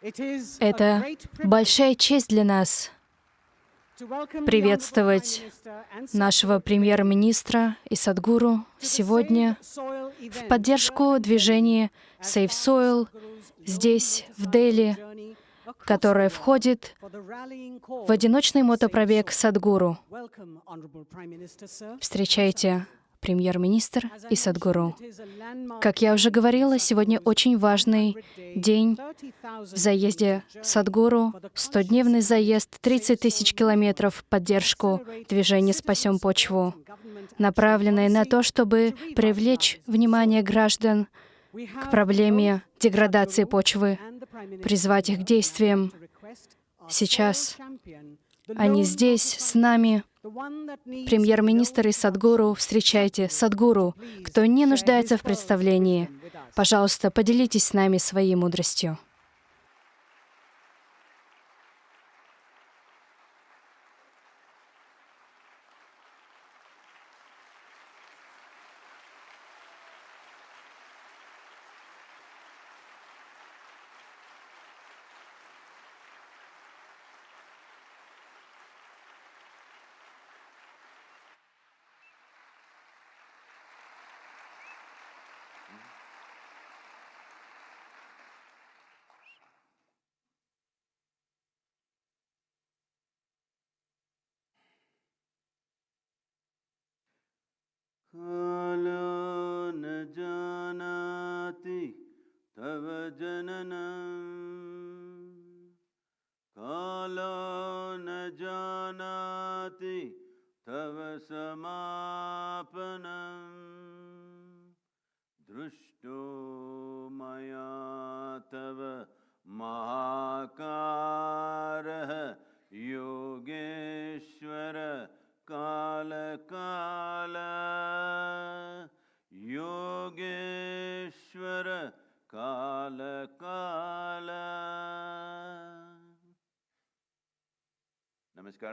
Это большая честь для нас приветствовать нашего премьер-министра и Садгуру сегодня в поддержку движения Save Soil здесь, в Дели, которое входит в одиночный мотопробег Садгуру. Встречайте премьер-министр и Садгуру. Как я уже говорила, сегодня очень важный день в заезде Садгуру, 100-дневный заезд, 30 тысяч километров поддержку движения «Спасем почву», направленный на то, чтобы привлечь внимание граждан к проблеме деградации почвы, призвать их к действиям. Сейчас они здесь, с нами, Премьер-министр и Садгуру, встречайте Садгуру, кто не нуждается в представлении. Пожалуйста, поделитесь с нами своей мудростью.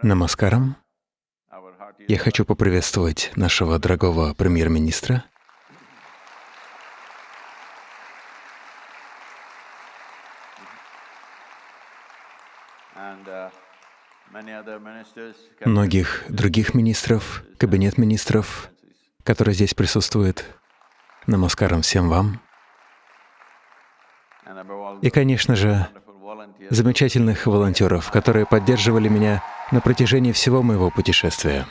Намаскарам. Я хочу поприветствовать нашего дорогого премьер-министра. Многих других министров, кабинет министров, которые здесь присутствуют. Намаскарам всем вам. И, конечно же, замечательных волонтеров, которые поддерживали меня на протяжении всего моего путешествия.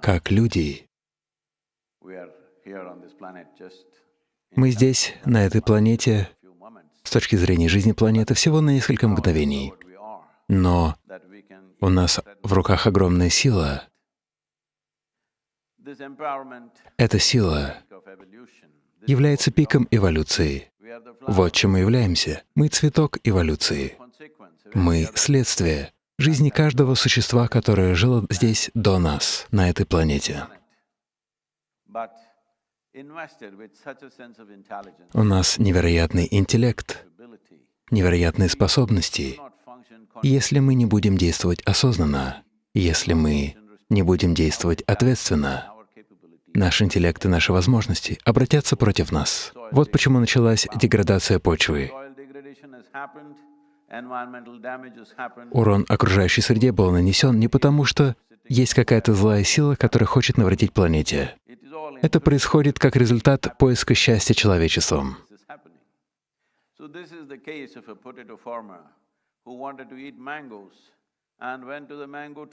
Как люди, мы здесь, на этой планете, с точки зрения жизни планеты, всего на несколько мгновений. Но у нас в руках огромная сила. Эта сила является пиком эволюции. Вот чем мы являемся. Мы — цветок эволюции. Мы — следствие жизни каждого существа, которое жило здесь до нас, на этой планете. У нас невероятный интеллект, невероятные способности. если мы не будем действовать осознанно, если мы не будем действовать ответственно, наш интеллект и наши возможности обратятся против нас. Вот почему началась деградация почвы. Урон окружающей среде был нанесен не потому, что есть какая-то злая сила, которая хочет навредить планете. Это происходит как результат поиска счастья человечеством.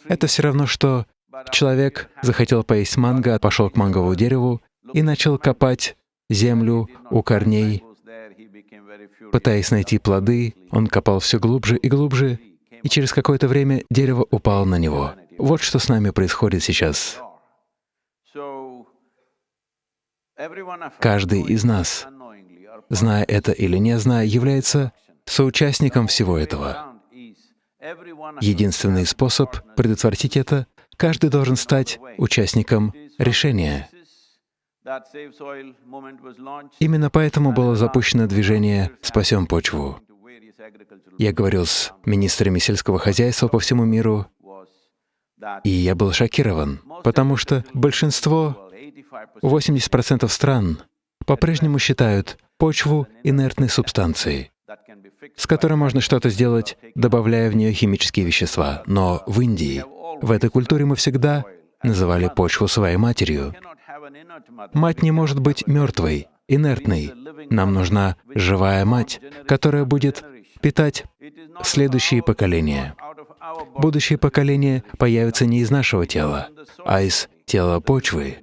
Это все равно, что человек захотел поесть манго, пошел к манговому дереву и начал копать землю у корней, пытаясь найти плоды. Он копал все глубже и глубже, и через какое-то время дерево упало на него. Вот что с нами происходит сейчас. Каждый из нас, зная это или не зная, является соучастником всего этого. Единственный способ предотвратить это — каждый должен стать участником решения. Именно поэтому было запущено движение «Спасем почву». Я говорил с министрами сельского хозяйства по всему миру, И я был шокирован, потому что большинство, 80% стран, по-прежнему считают почву инертной субстанцией, с которой можно что-то сделать, добавляя в нее химические вещества. Но в Индии, в этой культуре мы всегда называли почву своей матерью. Мать не может быть мертвой, инертной. Нам нужна живая мать, которая будет питать следующие поколения. Будущие поколения появятся не из нашего тела, а из тела почвы.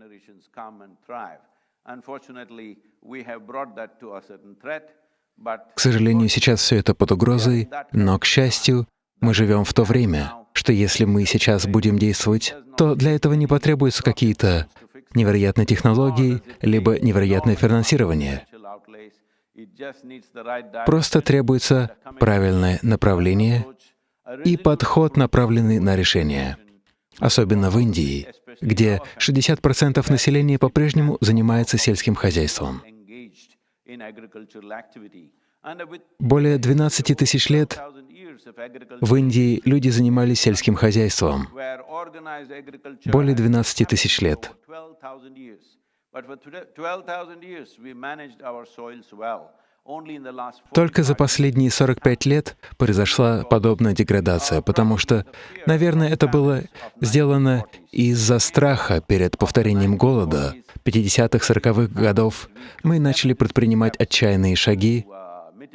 К сожалению, сейчас все это под угрозой, но, к счастью, мы живем в то время, что если мы сейчас будем действовать, то для этого не потребуются какие-то невероятные технологии, либо невероятное финансирование. Просто требуется правильное направление и подход, направленный на решение. Особенно в Индии, где 60% населения по-прежнему занимается сельским хозяйством. Более 12 тысяч лет в Индии люди занимались сельским хозяйством. Более 12 тысяч лет. Только за последние 45 лет произошла подобная деградация, потому что, наверное, это было сделано из-за страха перед повторением голода 50-х, 40-х годов. Мы начали предпринимать отчаянные шаги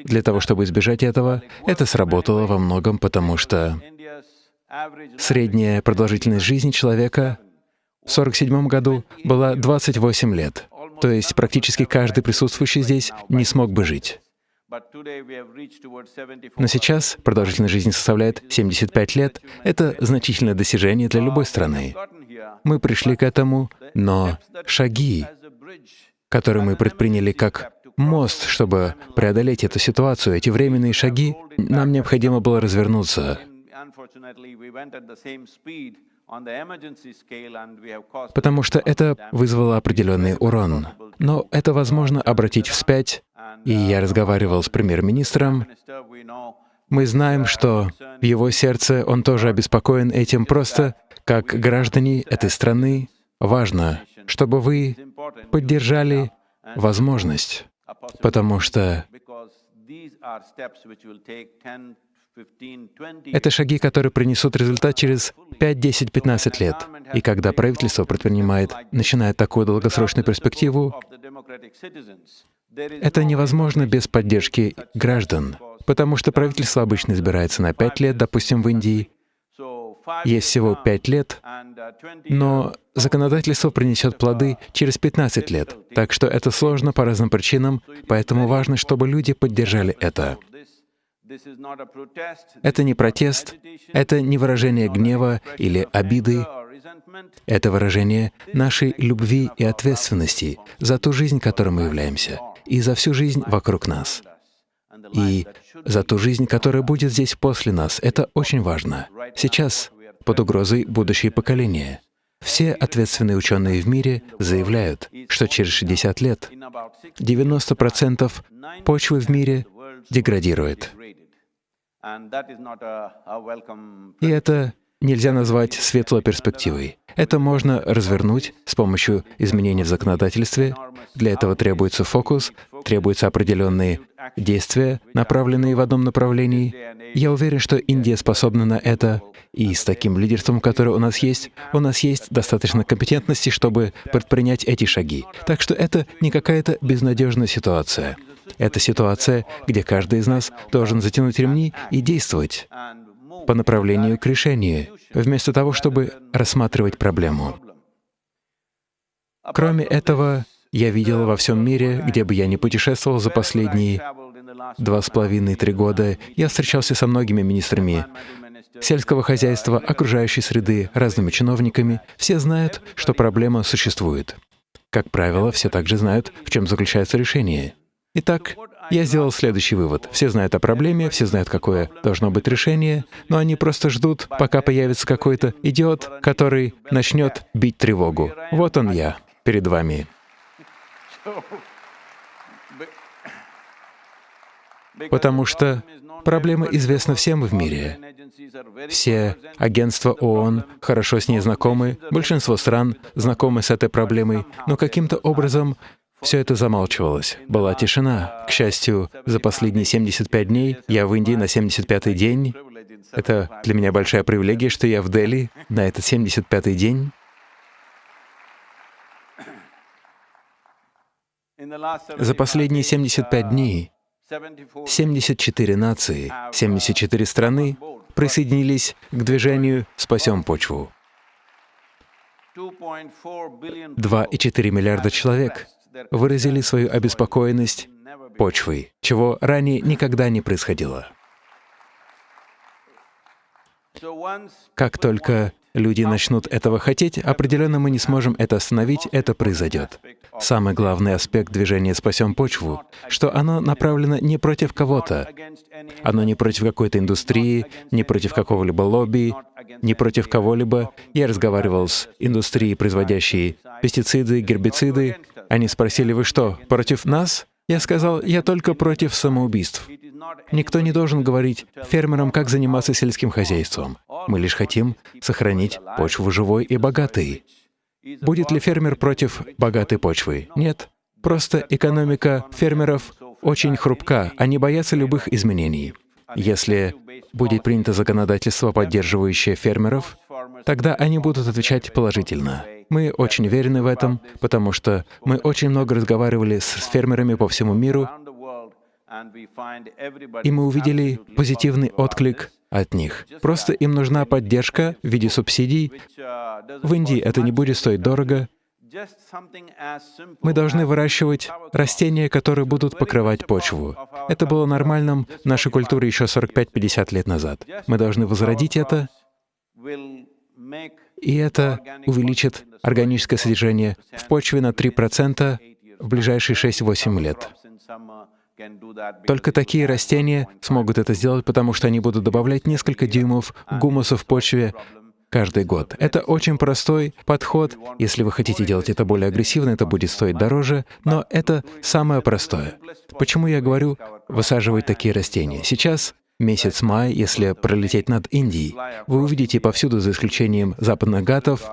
для того, чтобы избежать этого. Это сработало во многом, потому что средняя продолжительность жизни человека в 47 году была 28 лет. То есть практически каждый присутствующий здесь не смог бы жить. Но сейчас продолжительность жизни составляет 75 лет. Это значительное достижение для любой страны. Мы пришли к этому, но шаги, которые мы предприняли как мост, чтобы преодолеть эту ситуацию, эти временные шаги, нам необходимо было развернуться. Потому что это вызвало определенный урон. Но это возможно обратить вспять, и я разговаривал с премьер-министром. Мы знаем, что в его сердце он тоже обеспокоен этим. Просто как граждане этой страны важно, чтобы вы поддержали возможность, потому что это шаги, которые принесут результат через 5, 10, 15 лет. И когда правительство предпринимает, начинает такую долгосрочную перспективу, это невозможно без поддержки граждан, потому что правительство обычно избирается на 5 лет, допустим, в Индии. Есть всего 5 лет, но законодательство принесет плоды через 15 лет. Так что это сложно по разным причинам, поэтому важно, чтобы люди поддержали это. Это не протест, это не выражение гнева или обиды, это выражение нашей любви и ответственности за ту жизнь, которой мы являемся, и за всю жизнь вокруг нас, и за ту жизнь, которая будет здесь после нас. Это очень важно. Сейчас под угрозой будущие поколения. Все ответственные ученые в мире заявляют, что через 60 лет 90% почвы в мире деградирует. И это нельзя назвать светлой перспективой. Это можно развернуть с помощью изменений в законодательстве. Для этого требуется фокус, требуются определенные действия, направленные в одном направлении. Я уверен, что Индия способна на это, и с таким лидерством, которое у нас есть, у нас есть достаточно компетентности, чтобы предпринять эти шаги. Так что это не какая-то безнадежная ситуация. Это ситуация, где каждый из нас должен затянуть ремни и действовать по направлению к решению, вместо того, чтобы рассматривать проблему. Кроме этого, я видел во всем мире, где бы я ни путешествовал за последние два с половиной-три года, я встречался со многими министрами сельского хозяйства, окружающей среды, разными чиновниками. Все знают, что проблема существует. Как правило, все также знают, в чем заключается решение. Итак, я сделал следующий вывод. Все знают о проблеме, все знают, какое должно быть решение, но они просто ждут, пока появится какой-то идиот, который начнет бить тревогу. Вот он я, перед вами. Потому что Проблема известна всем в мире. Все агентства ООН хорошо с ней знакомы, большинство стран знакомы с этой проблемой, но каким-то образом все это замалчивалось. Была тишина. К счастью, за последние 75 дней я в Индии на 75-й день. Это для меня большая привилегия, что я в Дели на этот 75-й день. За последние 75 дней 74 нации, 74 страны присоединились к движению «Спасем почву». 2,4 миллиарда человек выразили свою обеспокоенность почвой, чего ранее никогда не происходило. Как только люди начнут этого хотеть, определенно мы не сможем это остановить, это произойдет. Самый главный аспект движения «Спасем почву», что оно направлено не против кого-то, оно не против какой-то индустрии, не против какого-либо лобби, не против кого-либо. Я разговаривал с индустрией, производящей пестициды, гербициды. Они спросили, «Вы что, против нас?» Я сказал, «Я только против самоубийств». Никто не должен говорить фермерам, как заниматься сельским хозяйством. Мы лишь хотим сохранить почву живой и богатой. Будет ли фермер против богатой почвы? Нет. Просто экономика фермеров очень хрупка, они боятся любых изменений. Если будет принято законодательство, поддерживающее фермеров, тогда они будут отвечать положительно. Мы очень уверены в этом, потому что мы очень много разговаривали с фермерами по всему миру, и мы увидели позитивный отклик от них. Просто им нужна поддержка в виде субсидий. В Индии это не будет стоить дорого. Мы должны выращивать растения, которые будут покрывать почву. Это было нормальным в нашей культуре еще 45-50 лет назад. Мы должны возродить это, и это увеличит органическое содержание в почве на 3% в ближайшие 6-8 лет. Только такие растения смогут это сделать, потому что они будут добавлять несколько дюймов гумуса в почве каждый год. Это очень простой подход. Если вы хотите делать это более агрессивно, это будет стоить дороже, но это самое простое. Почему я говорю высаживать такие растения? Сейчас месяц май, если пролететь над Индией, вы увидите повсюду, за исключением западных гатов,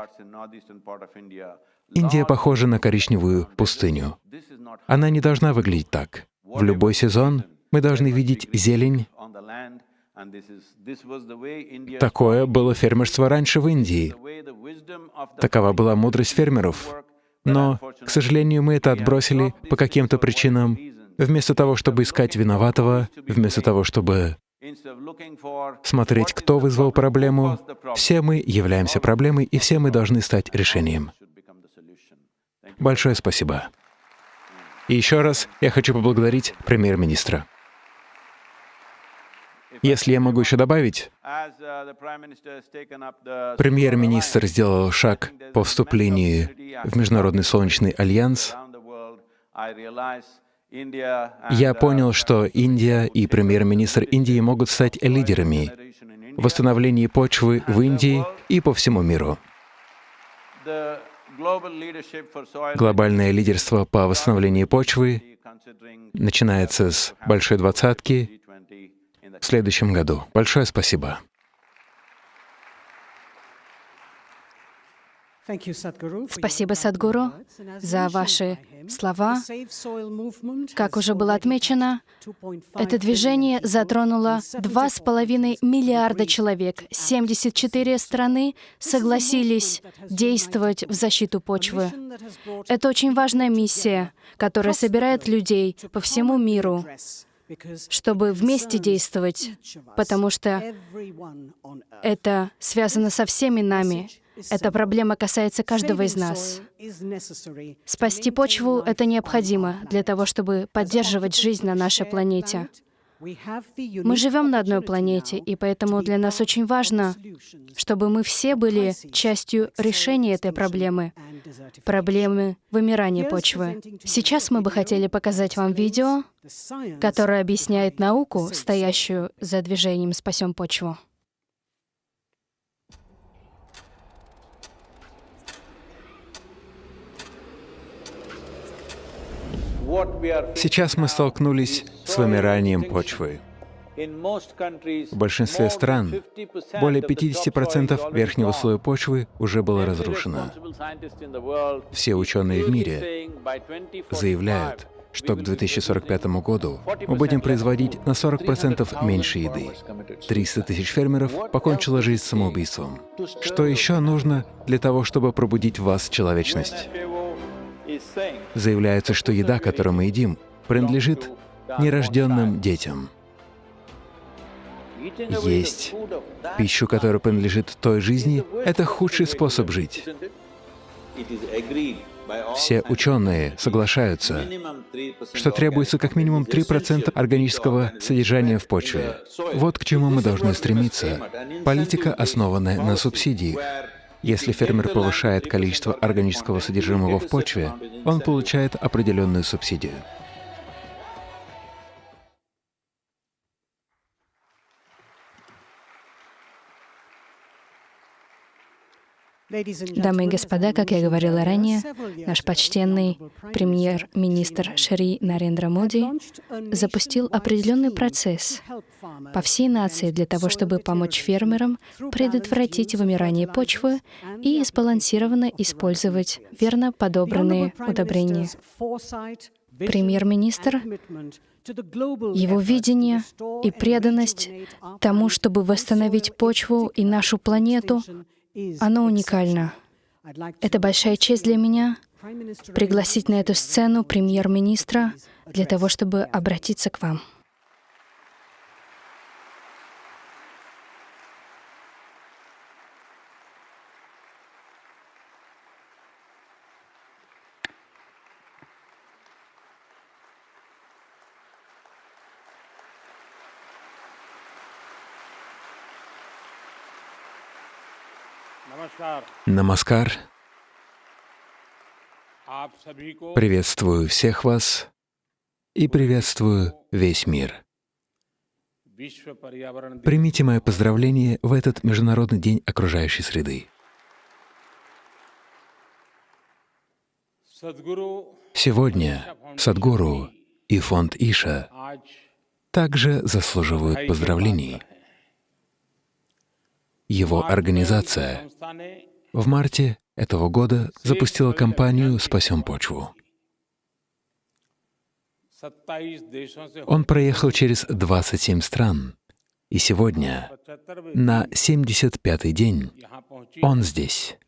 Индия похожа на коричневую пустыню. Она не должна выглядеть так. В любой сезон мы должны видеть зелень. Такое было фермерство раньше в Индии. Такова была мудрость фермеров. Но, к сожалению, мы это отбросили по каким-то причинам. Вместо того, чтобы искать виноватого, вместо того, чтобы смотреть, кто вызвал проблему, все мы являемся проблемой, и все мы должны стать решением. Большое спасибо. И еще раз я хочу поблагодарить премьер-министра. Если я могу еще добавить, премьер-министр сделал шаг по вступлению в Международный Солнечный Альянс. Я понял, что Индия и премьер-министр Индии могут стать лидерами в восстановлении почвы в Индии и по всему миру. Глобальное лидерство по восстановлению почвы начинается с Большой Двадцатки в следующем году. Большое спасибо. Спасибо, Садгуру, за ваши слова. Как уже было отмечено, это движение затронуло 2,5 миллиарда человек. 74 страны согласились действовать в защиту почвы. Это очень важная миссия, которая собирает людей по всему миру чтобы вместе действовать, потому что это связано со всеми нами. Эта проблема касается каждого из нас. Спасти почву — это необходимо для того, чтобы поддерживать жизнь на нашей планете. Мы живем на одной планете, и поэтому для нас очень важно, чтобы мы все были частью решения этой проблемы, проблемы вымирания почвы. Сейчас мы бы хотели показать вам видео, которое объясняет науку, стоящую за движением «Спасем почву». Сейчас мы столкнулись с вымиранием почвы. В большинстве стран более 50% верхнего слоя почвы уже было разрушено. Все ученые в мире заявляют, что к 2045 году мы будем производить на 40% меньше еды. 300 тысяч фермеров покончило жизнь самоубийством. Что еще нужно для того, чтобы пробудить в вас человечность? Заявляется, что еда, которую мы едим, принадлежит нерожденным детям. Есть пищу, которая принадлежит той жизни, это худший способ жить. Все ученые соглашаются, что требуется как минимум 3% органического содержания в почве. Вот к чему мы должны стремиться. Политика, основанная на субсидиях. Если фермер повышает количество органического содержимого в почве, он получает определенную субсидию. Дамы и господа, как я говорила ранее, наш почтенный премьер-министр Шри Нарендра Моди запустил определенный процесс по всей нации для того, чтобы помочь фермерам предотвратить вымирание почвы и сбалансированно использовать верно подобранные удобрения. Премьер-министр его видение и преданность тому, чтобы восстановить почву и нашу планету, оно уникально. Это большая честь для меня пригласить на эту сцену премьер-министра для того, чтобы обратиться к вам. Намаскар. Приветствую всех вас и приветствую весь мир. Примите мое поздравление в этот Международный день окружающей среды. Сегодня Садгуру и фонд Иша также заслуживают поздравлений. Его организация в марте этого года запустила кампанию «Спасем почву». Он проехал через 27 стран, и сегодня, на 75-й день, он здесь.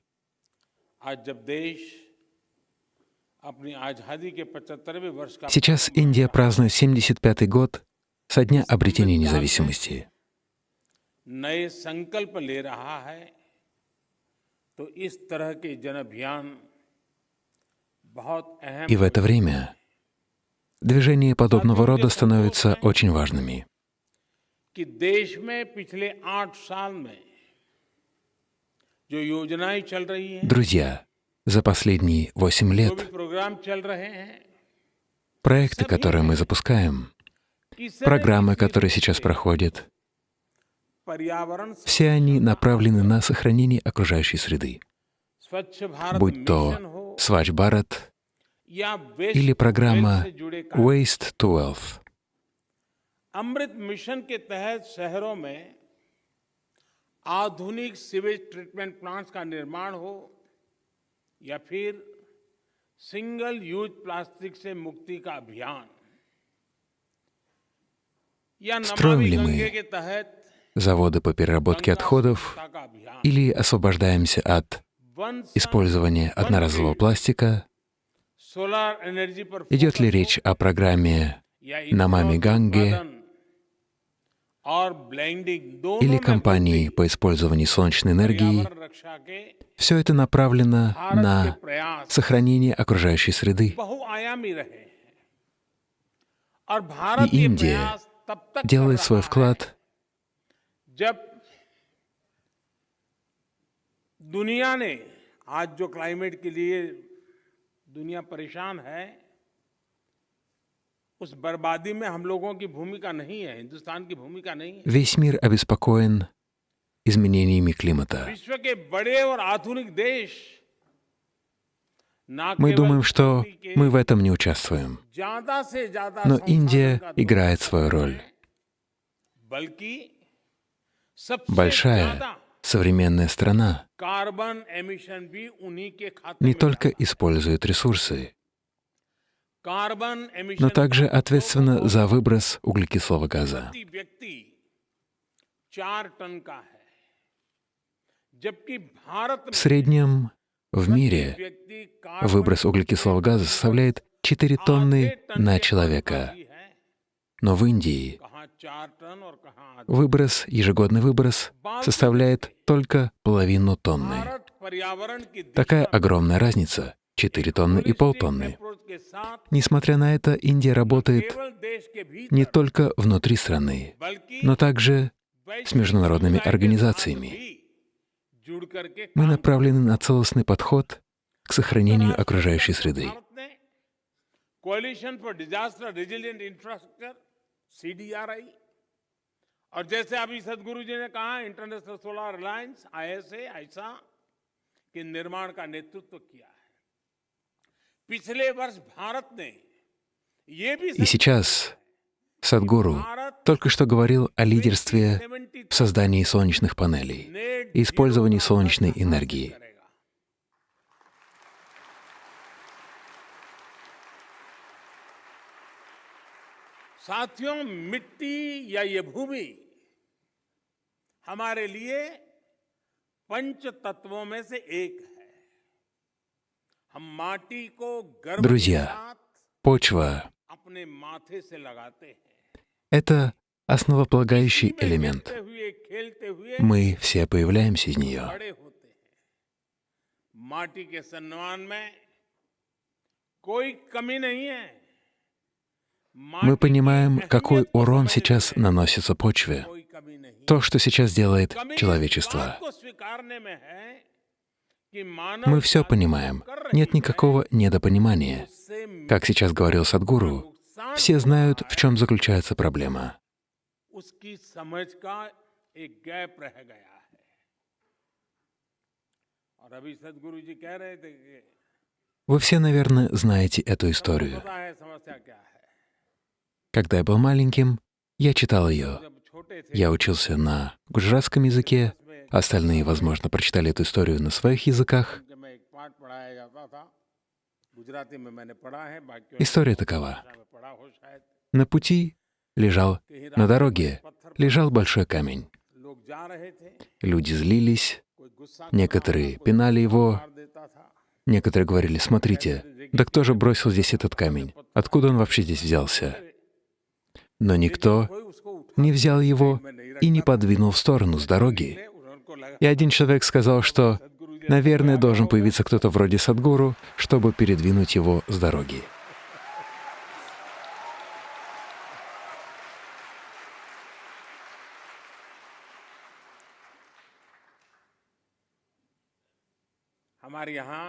Сейчас Индия празднует 75-й год со дня обретения независимости. तो इस तरह के जन अभियान बहुत अहम И в это время движения подобного рода становятся очень важными. कि देश में पिछले आठ साल में जो योजनाएं चल रही हैं Друзья, за последние восемь лет प्रोग्राम चल रहे हैं проекты, которые мы запускаем, программы, которые сейчас проходят, все они направлены на сохранение окружающей среды, будь то Свач Бхарат или программа Waste to Wealth. Amrut mission के तहत शहरों में आधुनिक सीवेज ट्रीटमेंट प्लांट्स का निर्माण हो या फिर सिंगल यूज प्लास्टिक से मुक्ति का अभियान या नमामि गंगे के तहत заводы по переработке отходов или освобождаемся от использования одноразового пластика? Идет ли речь о программе Намами Ганге или компании по использованию солнечной энергии? Все это направлено на сохранение окружающей среды. И Индия делает свой вклад जब दुनिया ने आज जो क्लाइमेट के लिए दुनिया परेशान है उस बर्बादी में हम लोगों की भूमिका नहीं है हिंदुस्तान की भूमिका नहीं है Весь мир обеспокоен изменениями климата. विश्व के बड़े और आधुनिक देश Мы думаем, что мы в этом не участвуем. ज्यादा से ज्यादा Но Индия играет свою роль. Большая современная страна не только использует ресурсы, но также ответственна за выброс углекислого газа. В среднем в мире выброс углекислого газа составляет 4 тонны на человека, но в Индии Выброс, ежегодный выброс составляет только половину тонны. Такая огромная разница — 4 тонны и полтонны. Несмотря на это, Индия работает не только внутри страны, но также с международными организациями. Мы направлены на целостный подход к сохранению окружающей среды. सीडीआरआई और जैसे अभी सदगुरु जी ने कहा इंटरनेशनल सोलर अलायंस आईएसए ऐसा के निर्माण का नेतृत्व किया है पिछले वर्ष भारत ने ये भी И сейчас Садгуру भारत только что говорил о лидерстве 70 в создании солнечных панелей net и использовании zero солнечной हासिल энергии. साथियों मिट्टी या ये भूमि हमारे लिए पंच तत्वों में से एक है हम माटी को गर्भ के Друзья, साथ Почва अपने माथे से लगाते हैं — это основополагающий элемент. खेलते हुए खेलते हुए Мы все появляемся из нее. बड़े होते हैं माटी के सम्मान में कोई कमी नहीं है мы понимаем, какой урон сейчас наносится почве, то, что сейчас делает человечество. Мы все понимаем, нет никакого недопонимания. Как сейчас говорил Садгуру, все знают, в чем заключается проблема. Вы все, наверное, знаете эту историю. Когда я был маленьким, я читал ее. Я учился на гуджратском языке, остальные, возможно, прочитали эту историю на своих языках. История такова. На пути лежал, на дороге лежал большой камень. Люди злились, некоторые пинали его, некоторые говорили, смотрите, да кто же бросил здесь этот камень? Откуда он вообще здесь взялся? но никто не взял его и не подвинул в сторону с дороги. И один человек сказал, что, наверное, должен появиться кто-то вроде Садгуру, чтобы передвинуть его с дороги.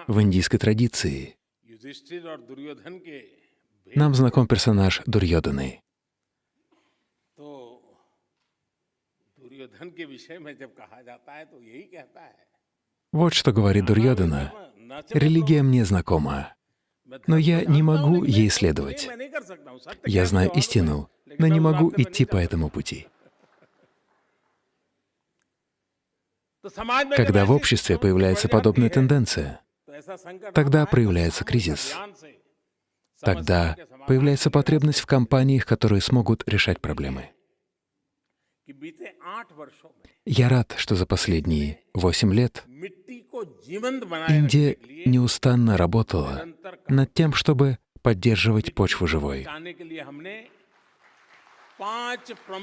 В индийской традиции нам знаком персонаж Дурьоданы. Вот что говорит Дурьядана. «Религия мне знакома, но я не могу ей следовать. Я знаю истину, но не могу идти по этому пути». Когда в обществе появляется подобная тенденция, тогда проявляется кризис. Тогда появляется потребность в компаниях, которые смогут решать проблемы. Я рад, что за последние восемь лет Индия неустанно работала над тем, чтобы поддерживать почву живой.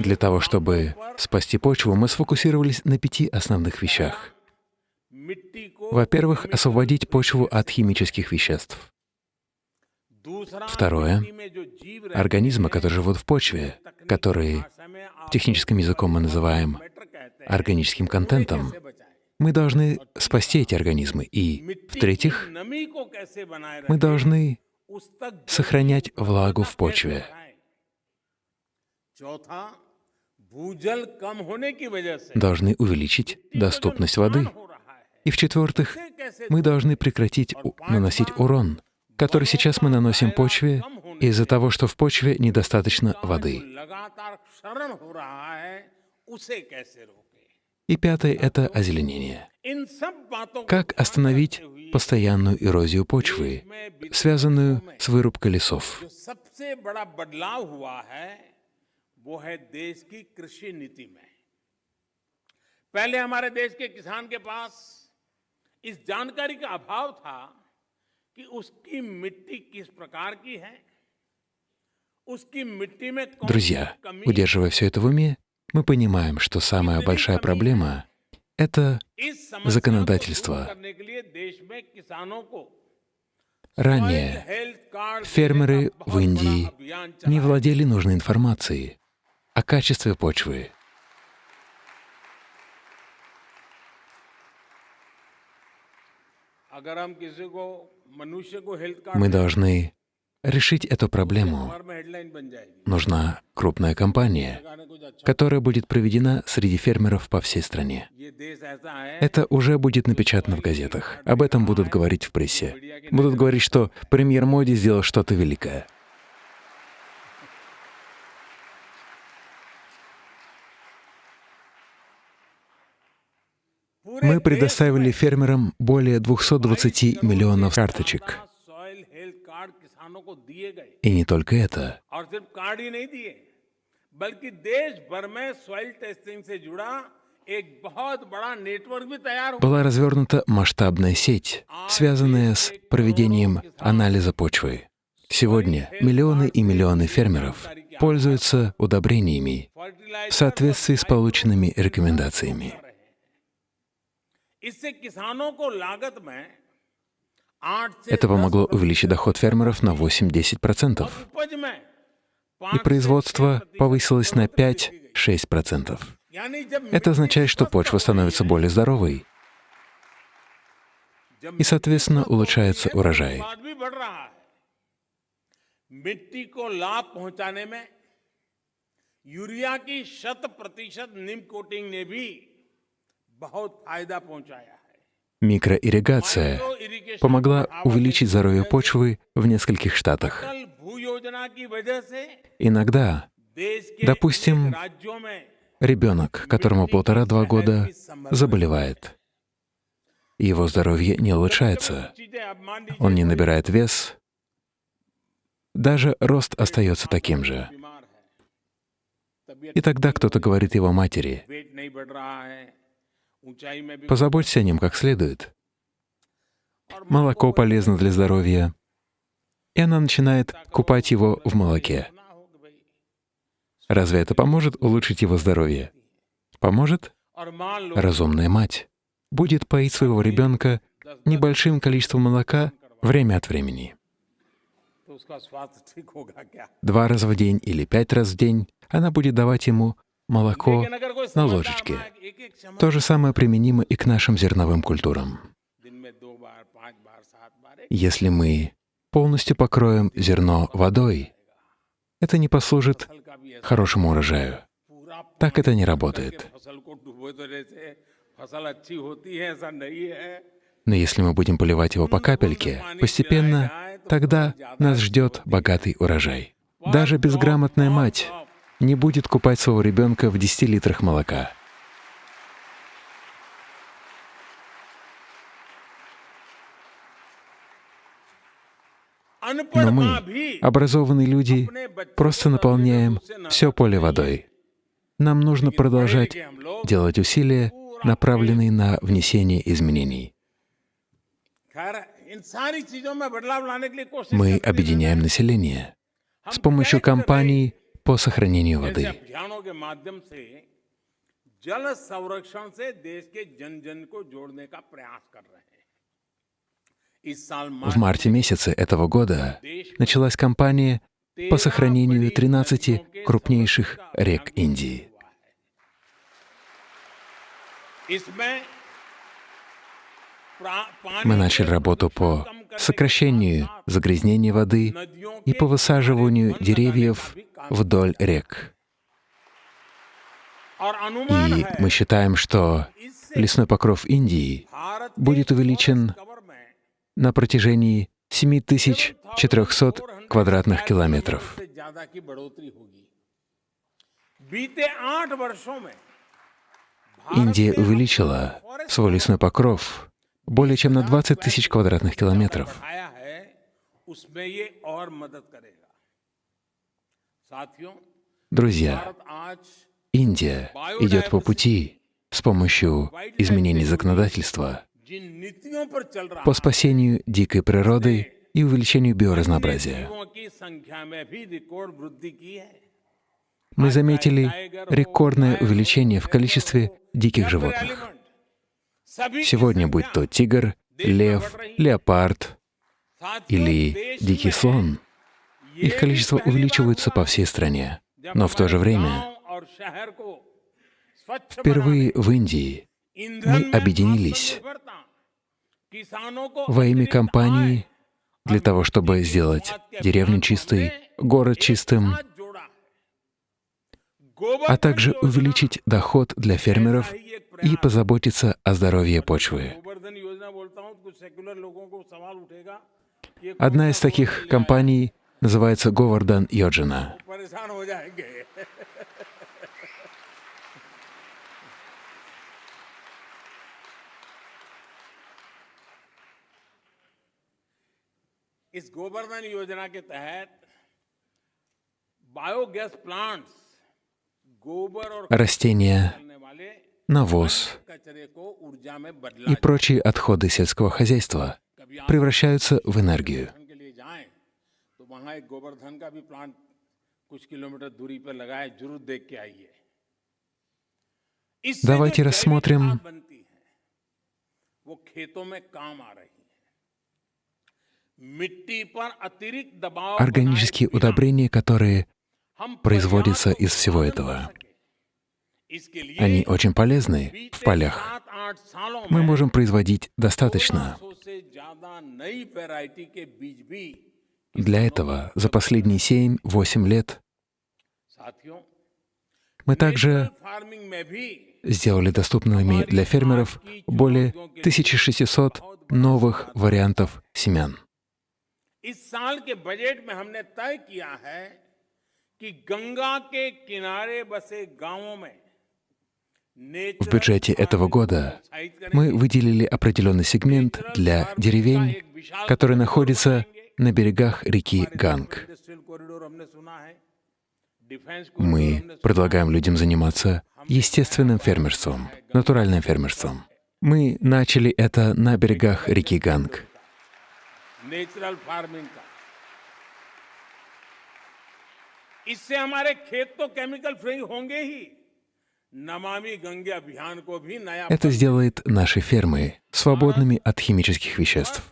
Для того, чтобы спасти почву, мы сфокусировались на пяти основных вещах. Во-первых, освободить почву от химических веществ. Второе — организмы, которые живут в почве, которые техническим языком мы называем органическим контентом. Мы должны спасти эти организмы. И, в-третьих, мы должны сохранять влагу в почве. Должны увеличить доступность воды. И в-четвертых, мы должны прекратить наносить урон который сейчас мы наносим почве из-за того, что в почве недостаточно जो воды. लगातार क्षरण हो रहा है उसे कैसे रोके И пятое — это озеленение. इन सब बातों को Как остановить постоянную эрозию почвы, связанную с вырубкой лесов? जो सबसे बड़ा बदलाव हुआ है वो है देश की कृषि नीति में पहले हमारे देश के किसान के पास इस जानकारी का अभाव था कि उसकी मिट्टी किस प्रकार की है उसकी मिट्टी में कौन सी Друзья, कमी удерживая все это в уме, мы понимаем, что самая большая проблема — это इस समस्या को законодательство. दूर करने के लिए देश में किसानों को ранее हेल्थ कार्ड фермеры в Индии अभियान не चलाया владели нужной информацией о качестве почвы. अगर हम किसी को Мы должны решить эту проблему. Нужна крупная компания, которая будет проведена среди фермеров по всей стране. Это уже будет напечатано в газетах. Об этом будут говорить в прессе. Будут говорить, что премьер Моди сделал что-то великое. Мы देश предоставили фермерам более 220 миллионов карточек. सॉइल हेल्थ कार्ड किसानों को दिए गए И не только это. और सिर्फ कार्ड ही नहीं दिए बल्कि देश भर में सॉइल टेस्टिंग से जुड़ा एक बहुत बड़ा नेटवर्क भी तैयार हुआ Была развернута масштабная сеть, связанная с проведением анализа почвы. Сегодня миллионы и миллионы фермеров пользуются удобрениями в फर्टिलाइजर соответствии с полученными рекомендациями. Это помогло увеличить доход фермеров на 8-10%, 10 उपज में и производство повысилось на 5-6%. यानी जब Это означает, что почва становится более здоровой, и, соответственно, улучшается урожай. उत्पाद भी बढ़ रहा है मिट्टी को लाभ पहुंचाने में यूरिया की शत प्रतिशत निम कोटिंग ने भी Микроирригация помогла увеличить здоровье почвы в нескольких штатах. Иногда, допустим, ребенок, которому полтора-два года, заболевает. Его здоровье не улучшается, он не набирает вес, даже рост остается таким же. И тогда кто-то говорит его матери, Позаботься о нем как следует. Молоко полезно для здоровья, и она начинает купать его в молоке. Разве это поможет улучшить его здоровье? Поможет? Разумная мать будет поить своего ребенка небольшим количеством молока время от времени. Два раза в день или пять раз в день она будет давать ему молоко на ложечке. То же самое применимо и к нашим зерновым культурам. Если мы полностью покроем зерно водой, это не послужит хорошему урожаю. Так это не работает. Но если мы будем поливать его по капельке, постепенно, тогда нас ждет богатый урожай. Даже безграмотная мать не будет купать своего ребенка в 10 литрах молока. Но мы, образованные люди, просто наполняем все поле водой. Нам нужно продолжать делать усилия, направленные на внесение изменений. Мы объединяем население. С помощью компаний по сохранению воды. В марте месяце этого года началась кампания по сохранению 13 крупнейших рек Индии. Мы начали работу по сокращению загрязнения воды и по высаживанию деревьев вдоль рек. И мы считаем, что лесной покров Индии будет увеличен на протяжении 7400 квадратных километров. Индия увеличила свой лесной покров более чем на 20 тысяч квадратных километров. Друзья, Индия идет по пути с помощью изменений законодательства по спасению дикой природы и увеличению биоразнообразия. Мы заметили рекордное увеличение в количестве диких животных. Сегодня будь то тигр, лев, леопард или дикий слон, их количество увеличивается по всей стране. Но в то же время впервые в Индии мы объединились во имя компании для того, чтобы сделать деревню чистой, город чистым, а также увеличить доход для фермеров и позаботиться о здоровье почвы. गोवर्धन योजना बोलता हूँ तो कुछ सेकुलर लोगों को सवाल उठेगा कि ये Одна из таких компаний называется Говардан Йоджина. परेशान हो जाएंगे इस गोवर्धन योजना के तहत बायोगैस प्लांट्स गोबर और Растения, करने वाले навоз и прочие отходы сельского хозяйства превращаются в энергию. Давайте рассмотрим органические удобрения, которые производятся из всего этого. Они очень полезны в полях. Мы можем производить достаточно. Для этого за последние 7-8 лет мы также сделали доступными для фермеров более 1600 новых вариантов семян. В В бюджете этого года мы выделили определенный сегмент для деревень, которые находятся на берегах реки Ганг. Мы предлагаем людям заниматься естественным фермерством, натуральным фермерством. Мы начали это на берегах реки Ганг. नेचुरल फार्मिंग का इससे हमारे खेत तो केमिकल फ्री होंगे ही это сделает наши фермы свободными от химических веществ.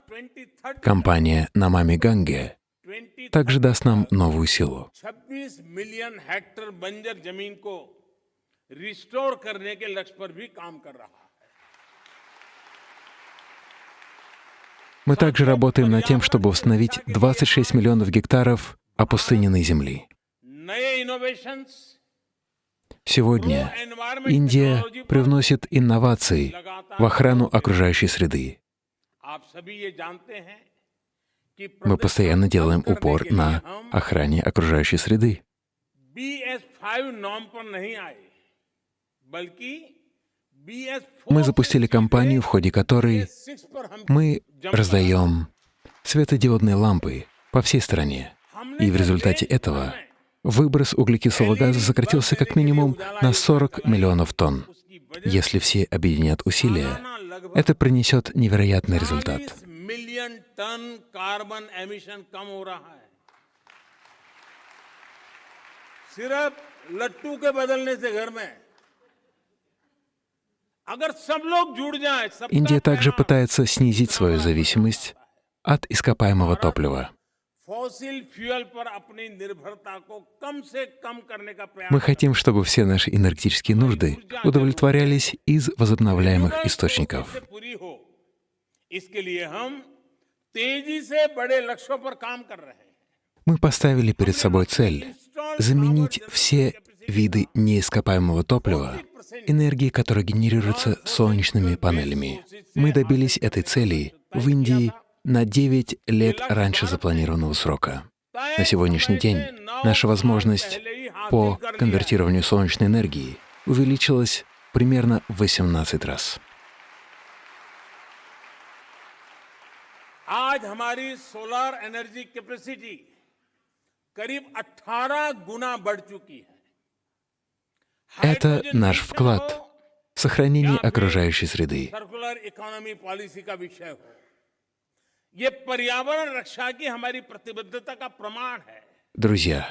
Компания «Намами Ганге» также даст нам новую силу. Мы также работаем над тем, чтобы восстановить 26 миллионов гектаров опустыненной земли. Сегодня Индия привносит инновации в охрану окружающей среды. Мы постоянно делаем упор на охране окружающей среды. Мы запустили кампанию, в ходе которой мы раздаем светодиодные лампы по всей стране. И в результате этого выброс углекислого газа сократился как минимум на 40 миллионов тонн. Если все объединят усилия, это принесет невероятный результат. 40 मिलियन टन कार्बन एमिशन कम हो रहा है सिर्फ लट्टू के बदलने से घर में अगर सब लोग जुड़ जाएं सबका Индия также प्रयास пытается снизить свою зависимость от ископаемого топлива. फॉसिल फ्यूल पर अपनी निर्भरता को कम से कम करने का प्रयास Мы хотим, чтобы все наши энергетические нужды удовлетворялись из возобновляемых से источников. पूरी हो इसके लिए हम तेजी से बड़े लक्ष्यों पर काम कर रहे हैं Мы поставили перед собой цель заменить все виды неископаемого топлива энергией, которая генерируется солнечными панелями. Мы добились этой цели в Индии на 9 лет раньше запланированного срока. На сегодняшний день наша возможность по конвертированию солнечной энергии увеличилась примерно в 18 раз. आज हमारी सोलर एनर्जी कैपेसिटी करीब 18 गुना बढ़ चुकी है Это हाइड्रोजन наш मिशन вклад हो в сохранение окружающей среды. Друзья,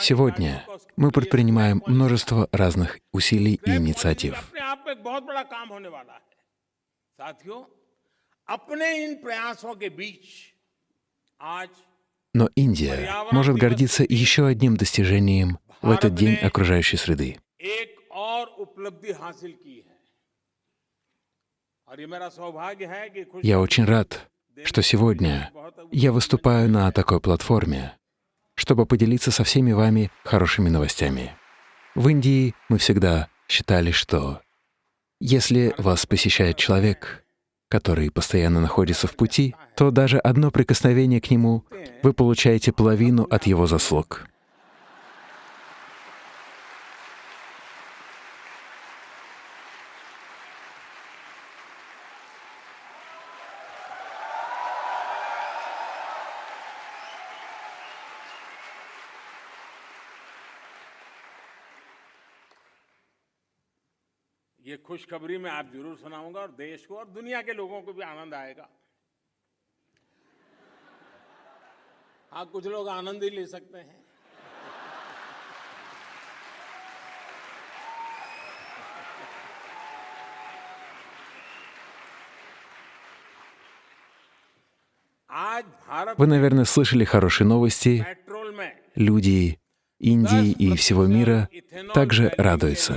сегодня мы предпринимаем множество разных усилий и инициатив. Но Индия может гордиться еще одним достижением в этот день окружающей среды. Я очень рад, что сегодня я выступаю на такой платформе, чтобы поделиться со всеми вами хорошими новостями. В Индии мы всегда считали, что если вас посещает человек, который постоянно находится в пути, то даже одно прикосновение к нему вы получаете половину от его заслуг. ये खुशखबरी मैं आप जरूर सुनाऊंगा और देश को और दुनिया के लोगों को भी आनंद आएगा हाँ कुछ लोग आनंद ही ले सकते हैं आज भारत Вы, наверное, слышали хорошие новости. पेट्रोल में Люди Индии и всего мира इथेनॉल также वैल्यू के радуются.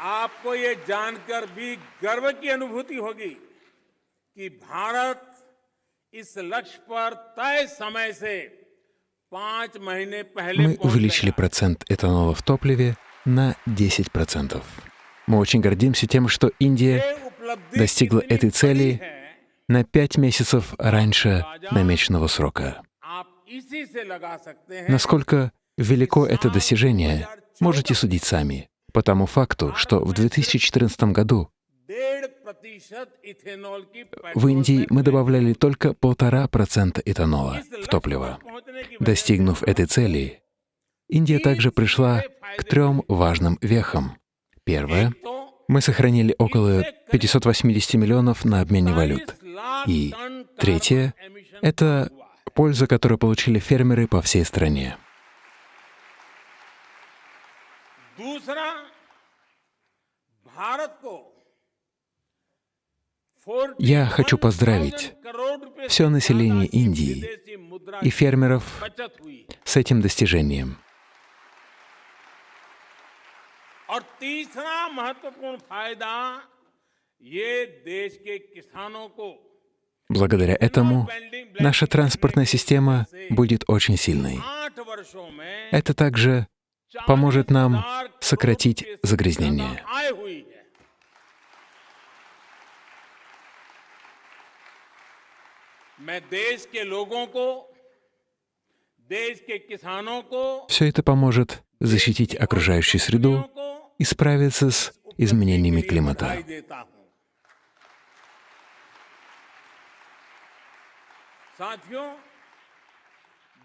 आपको ये जानकर भी गर्व की अनुभूति होगी कि भारत इस लक्ष्य पर तय समय से पांच महीने पहले Мы पहुंच увеличили गया। процент этанола в топливе на 10%. Мы очень гордимся тем, что Индия ये उपलब्धि достигла कितनी этой цели बड़ी है, на 5 месяцев раньше намеченного срока. आप इसी से लगा सकते हैं Насколько велико это достижение, можете судить сами, по тому факту, что в 2014 году в Индии мы добавляли только полтора процента этанола в топливо. Достигнув этой цели, Индия также пришла к трем важным вехам. Первое — мы сохранили около 580 миллионов на обмене валют. И третье — это польза, которую получили фермеры по всей стране. दूसरा भारत को Я хочу поздравить все население Индии и фермеров बचत हुई है с этим достижением. और तीसरा महत्वपूर्ण फायदा ये देश के किसानों को Благодаря этому наша транспортная система будет очень сильной. आठ वर्षों में Это также поможет нам сократить загрязнение. Все это поможет защитить окружающую среду и справиться с изменениями климата.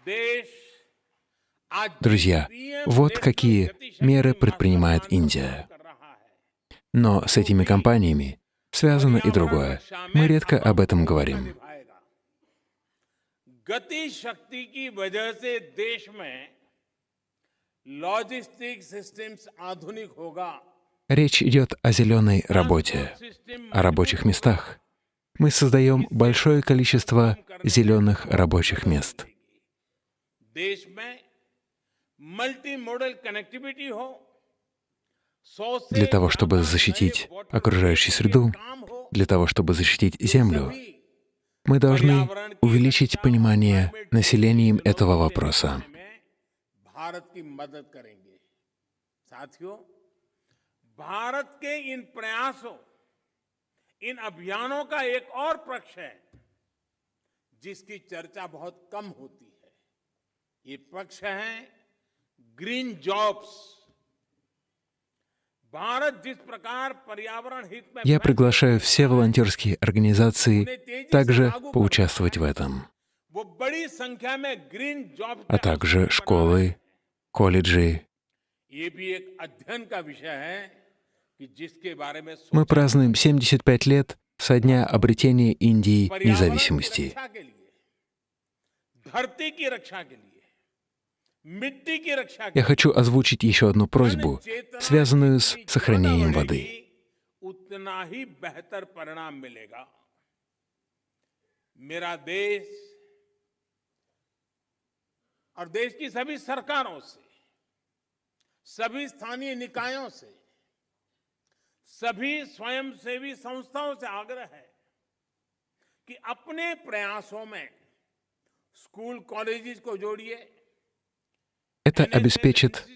देश Друзья, вот какие меры предпринимает Индия. Но с этими компаниями связано и другое. Мы редко об этом говорим. Речь идет о зеленой работе, о рабочих местах. Мы создаем большое количество зеленых рабочих мест Для того, чтобы защитить окружающую среду, для того, чтобы защитить Землю, мы должны увеличить понимание населением этого вопроса. में भारत की मदद करेंगे साथियों भारत के इन प्रयासों इन अभियानों का एक और पक्ष है जिसकी चर्चा बहुत कम होती है ये पक्ष है ग्रीन जॉब्स भारत जिस प्रकार पर्यावरण हित में Я приглашаю все волонтерские организации также поучаствовать в этом, वो बड़ी संख्या में ग्रीन जॉब а также школы, колледжи. ये भी एक अध्ययन का विषय है कि जिसके बारे में Мы सोचा празднуем 75 лет со дня обретения Индии पर्यावरण की независимости. Я хочу озвучить еще одну просьбу, चेतना связанную с जितनी сохранением ज्यादा воды. बढ़ेगी, उतना ही बेहतर परिणाम मिलेगा मेरा देश और देश की सभी सरकारों से सभी स्थानीय निकायों से सभी स्वयंसेवी संस्थाओं से आग्रह है कि अपने प्रयासों में स्कूल कॉलेजेस को जोड़िए Это обеспечит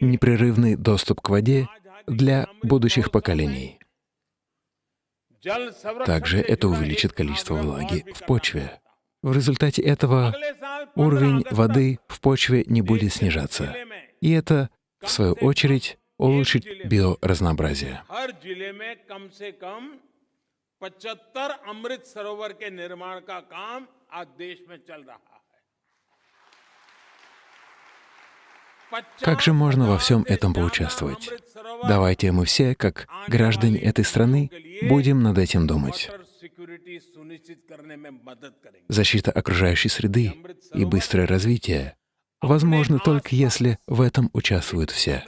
непрерывный доступ к воде для будущих поколений. Также это увеличит количество влаги в почве. В результате этого уровень воды в почве не будет снижаться. И это, в свою очередь, улучшит биоразнообразие. हर जिले में कम से कम 75 अमृत सरोवर के निर्माण का काम आज देश में चल रहा है Как же можно во всем этом поучаствовать? Давайте мы все, как граждане этой страны, будем над этим думать. Защита окружающей среды и быстрое развитие возможно только если в этом участвуют все.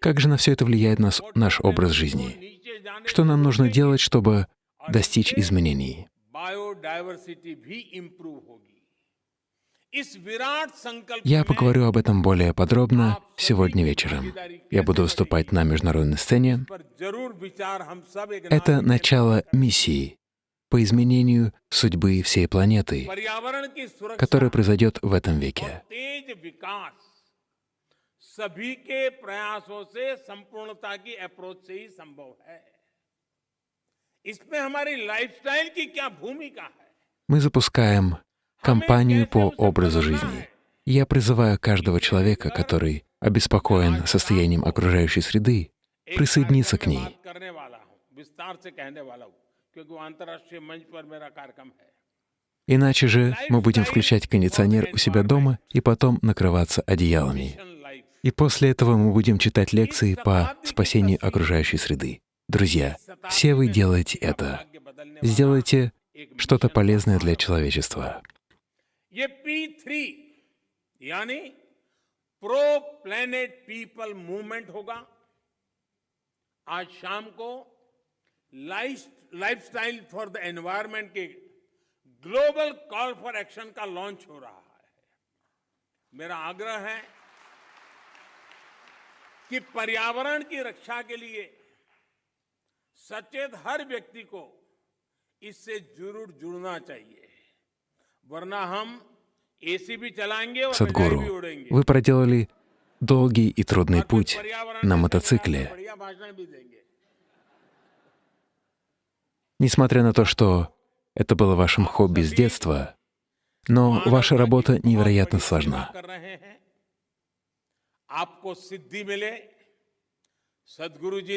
Как же на все это влияет нас, наш образ жизни? Что нам нужно делать, чтобы достичь изменений? Я में поговорю об этом более подробно сегодня вечером. Я буду выступать на международной сцене. पर जरूर विचार हम सब एक Это начало миссии по изменению судьбы всей планеты, पर्यावरण की सुरक्षा которая произойдет в этом веке. तेज विकास सभी के प्रयासों से संपूर्णता की अप्रोच से ही संभव है इसमें हमारी लाइफस्टाइल की क्या भूमिका है Мы запускаем компанию по образу жизни. Я призываю каждого человека, который обеспокоен состоянием окружающей среды, присоединиться к ней. Иначе же мы будем включать кондиционер у себя дома и потом накрываться одеялами. И после этого мы будем читать лекции по спасению окружающей среды. Друзья, все вы делаете это. Сделайте что-то полезное для человечества. ये P3 यानी प्रो प्लेनेट पीपल मूवमेंट होगा। आज शाम को lifestyle for the environment के ग्लोबल कॉल फॉर एक्शन का लॉन्च हो रहा है। मेरा आग्रह है कि पर्यावरण की रक्षा के लिए सचेत हर व्यक्ति को इससे ज़रूर जुड़ना चाहिए। Садгуру, вы проделали долгий и трудный путь на мотоцикле. Несмотря на то, что это было вашим хобби с детства, но ваша работа невероятно сложна.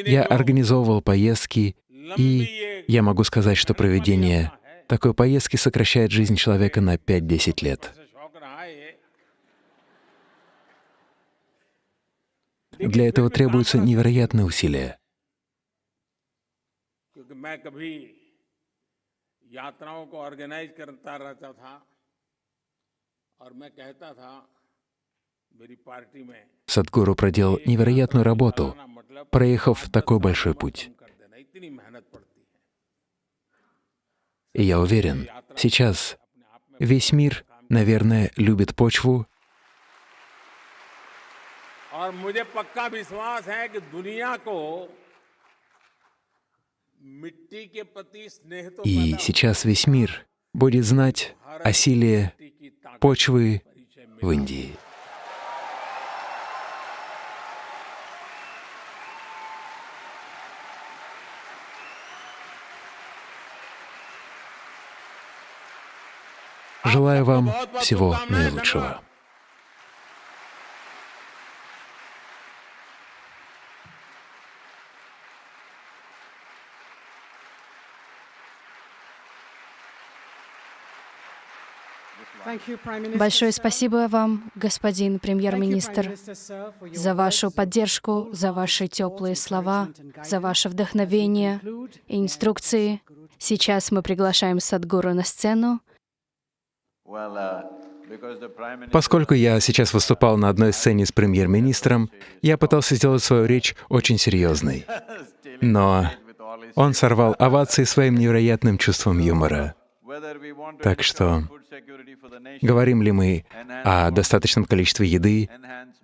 Я организовывал поездки, и я могу сказать, что проведение такой поездки сокращает жизнь человека на 5-10 лет. से शौक रहा है ये Для этого требуются невероятные усилия. क्योंकि मैं कभी यात्राओं को ऑर्गेनाइज करता रहता था और मैं कहता था मेरी पार्टी में Садгуру проделал невероятную работу, ना मतलब проехав такой большой путь. И я уверен, сейчас весь мир, наверное, любит почву, и сейчас весь мир будет знать о силе почвы в Индии. Желаю вам всего наилучшего. Большое спасибо вам, господин премьер-министр, за вашу поддержку, за ваши теплые слова, за ваше вдохновение и инструкции. Сейчас мы приглашаем Садгуру на сцену. Поскольку я сейчас выступал на одной сцене с премьер-министром, я пытался сделать свою речь очень серьезной. Но он сорвал овации своим невероятным чувством юмора. Так что говорим ли мы о достаточном количестве еды,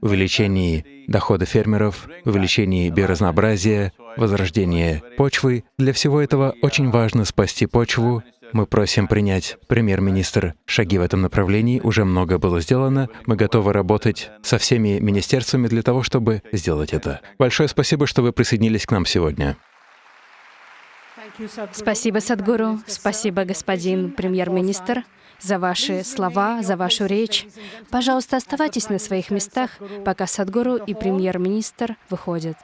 увеличении дохода фермеров, увеличении биоразнообразия, возрождении почвы, для всего этого очень важно спасти почву. Мы просим принять премьер-министр шаги в этом направлении. Уже много было сделано. Мы готовы работать со всеми министерствами для того, чтобы сделать это. Большое спасибо, что вы присоединились к нам сегодня. Спасибо, Садгуру. Спасибо, господин премьер-министр, за ваши слова, за вашу речь. Пожалуйста, оставайтесь на своих местах, пока Садгуру и премьер-министр выходят.